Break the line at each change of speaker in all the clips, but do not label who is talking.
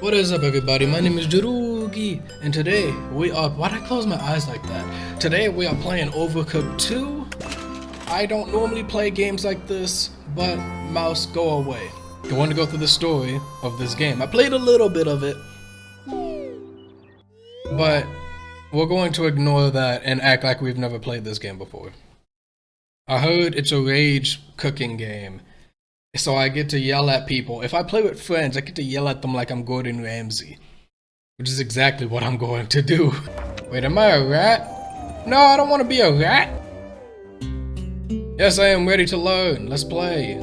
What is up everybody, my name is Jarugi, and today we are- why'd I close my eyes like that? Today we are playing Overcooked 2. I don't normally play games like this, but mouse, go away. I want to go through the story of this game. I played a little bit of it, but we're going to ignore that and act like we've never played this game before. I heard it's a rage cooking game, so I get to yell at people. If I play with friends, I get to yell at them like I'm Gordon Ramsay. Which is exactly what I'm going to do. Wait, am I a rat? No, I don't want to be a rat. Yes, I am ready to learn. Let's play.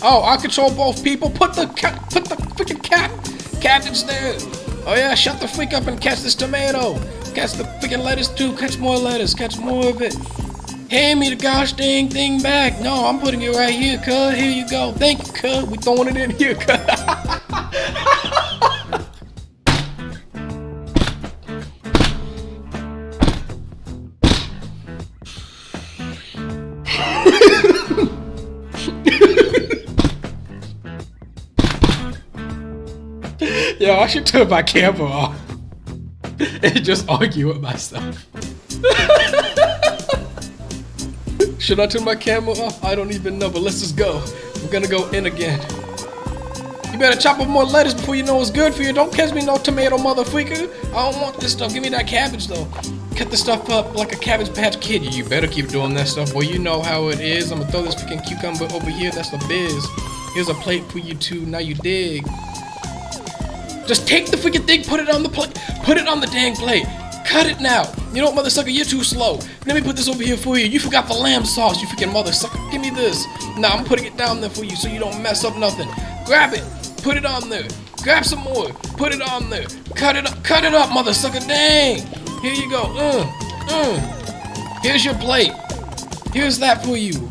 Oh, I control both people. Put the cat, put the freaking cat, cabbage there. Oh yeah, shut the freak up and catch this tomato. Catch the freaking lettuce too. Catch more lettuce. Catch more of it. Hand me the gosh dang thing back. No, I'm putting it right here, cuz. Here you go. Thank you, cuz. We throwing it in here, cuz. Yo, I should turn my camera off and just argue with myself. should I turn my camera off? I don't even know, but let's just go. We're gonna go in again. You better chop up more lettuce before you know it's good for you. Don't catch me no tomato, motherfucker. I don't want this stuff. Give me that cabbage, though. Cut the stuff up like a Cabbage Patch Kid. You better keep doing that stuff. Well, you know how it is. I'm gonna throw this freaking cucumber over here. That's the biz. Here's a plate for you two. Now you dig. Just take the freaking thing, put it on the plate, put it on the dang plate. Cut it now. You know what, mother sucker, you're too slow. Let me put this over here for you. You forgot the lamb sauce, you freaking mother sucker. Give me this. Now I'm putting it down there for you so you don't mess up nothing. Grab it, put it on there. Grab some more, put it on there. Cut it up, cut it up, mother sucker. Dang. Here you go. Uh, uh. Here's your plate. Here's that for you.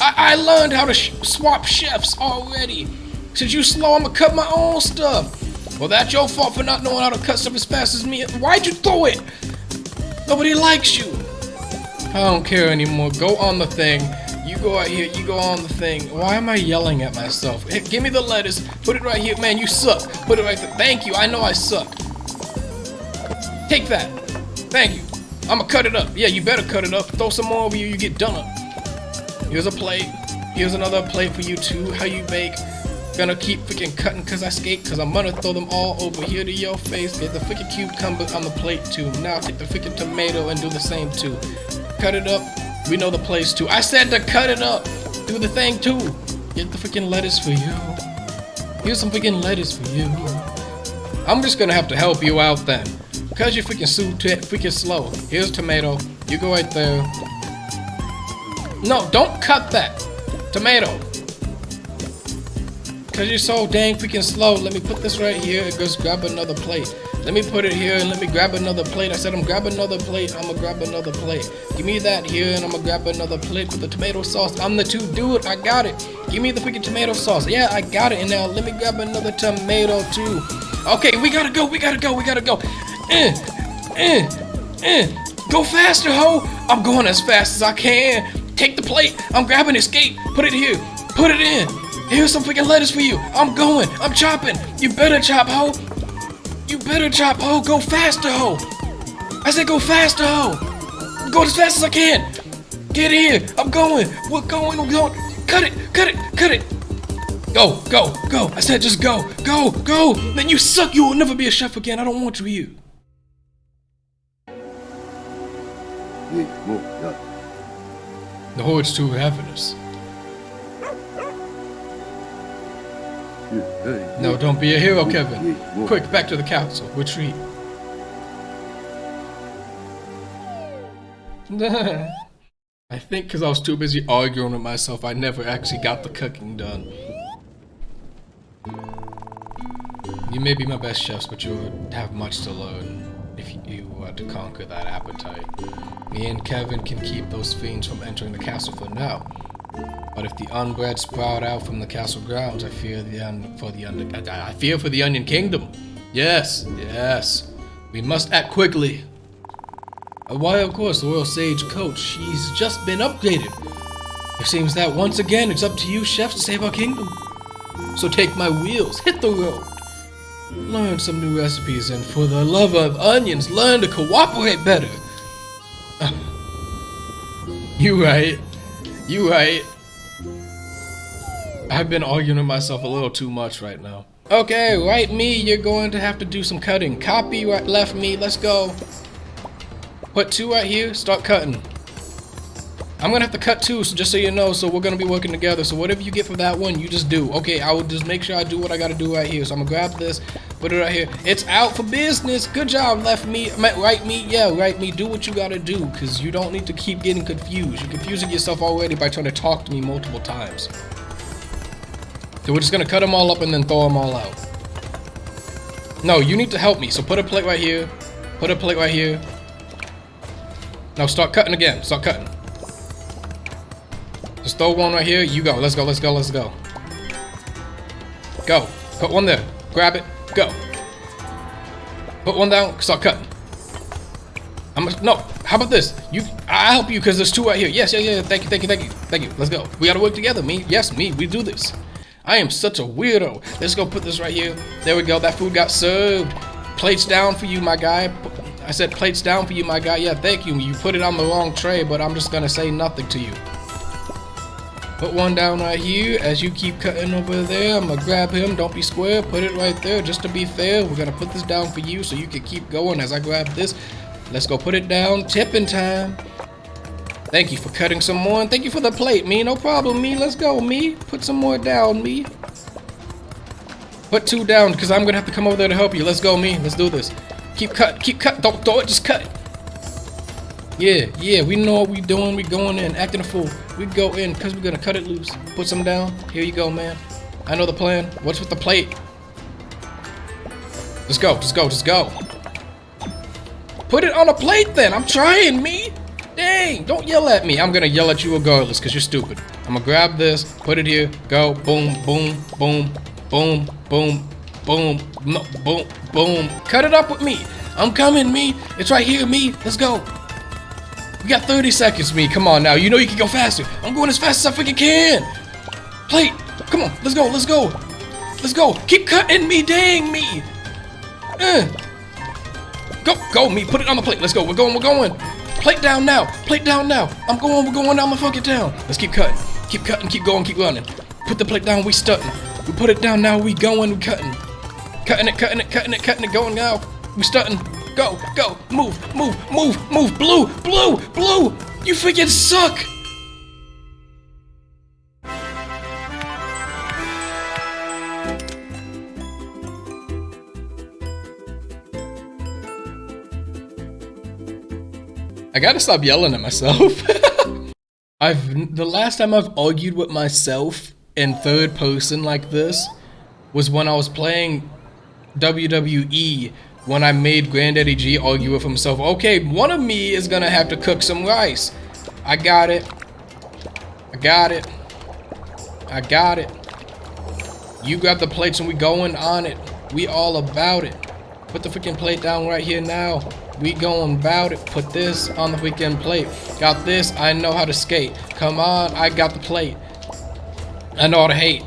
I, I learned how to sh swap chefs already. Since you slow, I'ma cut my own stuff. Well, that's your fault for not knowing how to cut stuff as fast as me. Why'd you throw it? Nobody likes you. I don't care anymore. Go on the thing. You go out here, you go on the thing. Why am I yelling at myself? Hey, give me the lettuce. Put it right here. Man, you suck. Put it right there. Thank you. I know I suck. Take that. Thank you. I'ma cut it up. Yeah, you better cut it up. Throw some more over you, you get done up. Here's a plate. Here's another plate for you too. How you bake. Gonna keep freaking cutting cause I skate cause I'm gonna throw them all over here to your face. Get the freaking cucumber on the plate too. Now take the freaking tomato and do the same too. Cut it up. We know the place too. I said to cut it up. Do the thing too. Get the freaking lettuce for you. Here's some freaking lettuce for you. I'm just gonna have to help you out then. Cause you're freaking so freaking slow. Here's tomato. You go right there. No, don't cut that. Tomato. Cause you're so dang freaking slow. Let me put this right here and just grab another plate. Let me put it here and let me grab another plate. I said I'm grab another plate. I'm gonna grab another plate. Give me that here and I'm gonna grab another plate with the tomato sauce. I'm the two dude. I got it. Give me the freaking tomato sauce. Yeah, I got it. And now let me grab another tomato too. Okay, we gotta go. We gotta go. We gotta go. Eh, eh, eh. Go faster, ho. I'm going as fast as I can. Take the plate. I'm grabbing escape. Put it here. Put it in. Here's some freaking lettuce for you. I'm going. I'm chopping. You better chop, ho. You better chop, ho. Go faster, ho. I said go faster, ho. Go as fast as I can. Get here. I'm going. We're going. We're going. Cut it. Cut it. Cut it. Go. Go. Go. I said just go. Go. Go. Then you suck. You will never be a chef again. I don't want you here. The horde's too ravenous. No, don't be a hero, Kevin. Quick, back to the council. Retreat. I think because I was too busy arguing with myself, I never actually got the cooking done. You may be my best chefs, but you have much to learn if you were to conquer that appetite. Me and Kevin can keep those fiends from entering the castle for now. But if the Unbread sprout out from the castle grounds, I fear the for the un I fear for the Onion Kingdom. Yes, yes. We must act quickly. Uh, why, of course, the Royal Sage Coach. She's just been upgraded. It seems that once again it's up to you, chef, to save our kingdom. So take my wheels, hit the road. Learn some new recipes, and for the love of onions, learn to cooperate better. you right. You right. I've been arguing with myself a little too much right now. Okay, right me, you're going to have to do some cutting. Copy right left me, let's go. Put two right here, start cutting. I'm gonna have to cut two, so just so you know, so we're gonna be working together. So whatever you get for that one, you just do. Okay, I will just make sure I do what I gotta do right here. So I'm gonna grab this, put it right here. It's out for business. Good job, left me, right me, yeah, right me. Do what you gotta do, because you don't need to keep getting confused. You're confusing yourself already by trying to talk to me multiple times. So we're just gonna cut them all up and then throw them all out. No, you need to help me. So put a plate right here. Put a plate right here. Now start cutting again. Start cutting. Just throw one right here. You go. Let's go. Let's go. Let's go. Go. Put one there. Grab it. Go. Put one down. Start cutting. I'm no. How about this? You, I help you because there's two right here. Yes, yeah, yeah. Thank you, thank you, thank you, thank you. Let's go. We gotta work together. Me, yes, me. We do this. I am such a weirdo. Let's go put this right here. There we go. That food got served. Plates down for you, my guy. I said plates down for you, my guy. Yeah, thank you. You put it on the wrong tray, but I'm just gonna say nothing to you. Put one down right here. As you keep cutting over there, I'm gonna grab him. Don't be square. Put it right there. Just to be fair, we're gonna put this down for you so you can keep going as I grab this. Let's go put it down. Tipping time. Thank you for cutting some more, and thank you for the plate, me. No problem, me. Let's go, me. Put some more down, me. Put two down, because I'm to have to come over there to help you. Let's go, me. Let's do this. Keep cut. Keep cut. Don't throw it. Just cut. Yeah, yeah. We know what we doing. We going in. Acting a fool. We go in, because we're going to cut it loose. Put some down. Here you go, man. I know the plan. What's with the plate? Just go. Just go. Just go. Put it on a plate, then. I'm trying, me. Dang, don't yell at me. I'm gonna yell at you regardless because you're stupid. I'm gonna grab this, put it here, go, boom, boom, boom, boom, boom, boom, no, boom, boom. Cut it up with me. I'm coming, me. It's right here, me. Let's go. We got 30 seconds, me. Come on now. You know you can go faster. I'm going as fast as I freaking can. Plate. Come on. Let's go. Let's go. Let's go. Keep cutting me. Dang me. Uh. Go. Go, me. Put it on the plate. Let's go. We're going. We're going. Plate down now. Plate down now. I'm going. We're going down the fucking town. Let's keep cutting. Keep cutting. Keep going. Keep running. Put the plate down. We stunting. We put it down now. We going. We cutting. Cutting it. Cutting it. Cutting it. Cutting it. Going now. We stunting. Go. Go. Move. Move. Move. Move. Blue. Blue. Blue. You freaking suck. I gotta stop yelling at myself. I've the last time I've argued with myself in third person like this was when I was playing WWE when I made Granddaddy G argue with himself. Okay, one of me is gonna have to cook some rice. I got it. I got it. I got it. You grab the plates and we going on it. We all about it. Put the freaking plate down right here now. We going about it. Put this on the weekend plate. Got this. I know how to skate. Come on. I got the plate. I know how to hate.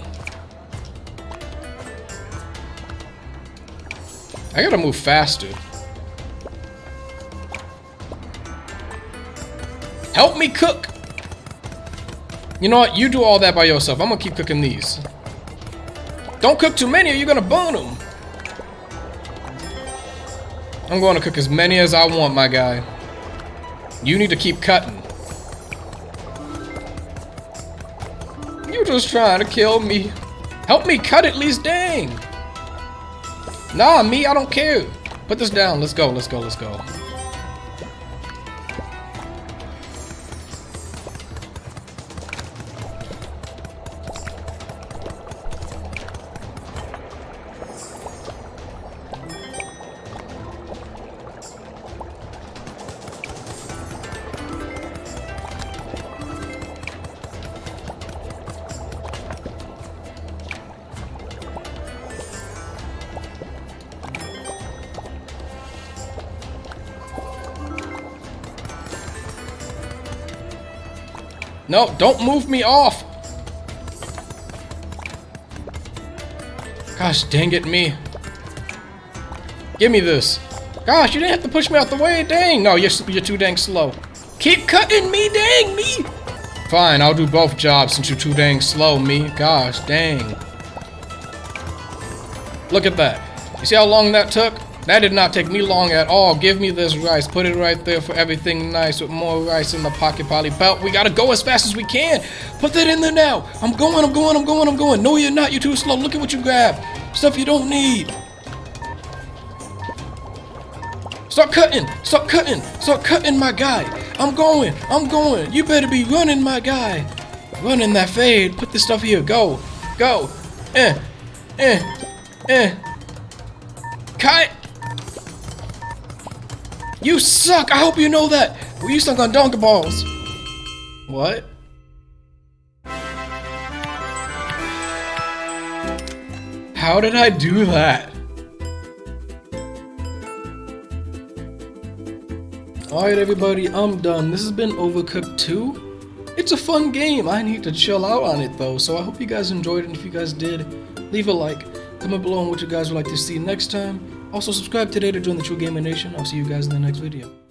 I gotta move faster. Help me cook. You know what? You do all that by yourself. I'm gonna keep cooking these. Don't cook too many or you're gonna burn them. I'm going to cook as many as I want, my guy. You need to keep cutting. You're just trying to kill me. Help me cut at least, dang. Nah, me, I don't care. Put this down. Let's go, let's go, let's go. No, don't move me off. Gosh, dang it, me. Give me this. Gosh, you didn't have to push me out the way. Dang. No, you're, you're too dang slow. Keep cutting me, dang me. Fine, I'll do both jobs since you're too dang slow, me. Gosh, dang. Look at that. You see how long that took? That did not take me long at all. Give me this rice. Put it right there for everything nice with more rice in the pocket poly belt. We gotta go as fast as we can. Put that in there now. I'm going, I'm going, I'm going, I'm going. No, you're not. You're too slow. Look at what you grabbed. Stuff you don't need. Stop cutting. Stop cutting. Stop cutting, my guy. I'm going. I'm going. You better be running, my guy. Running that fade. Put this stuff here. Go. Go. Eh. Eh. Eh. Cut. You suck! I hope you know that! Well, you suck on donkey balls! What? How did I do that? Alright everybody, I'm done. This has been Overcooked 2. It's a fun game. I need to chill out on it though, so I hope you guys enjoyed it. And if you guys did, leave a like. Comment below on what you guys would like to see next time. Also, subscribe today to join the True Gamer Nation. I'll see you guys in the next video.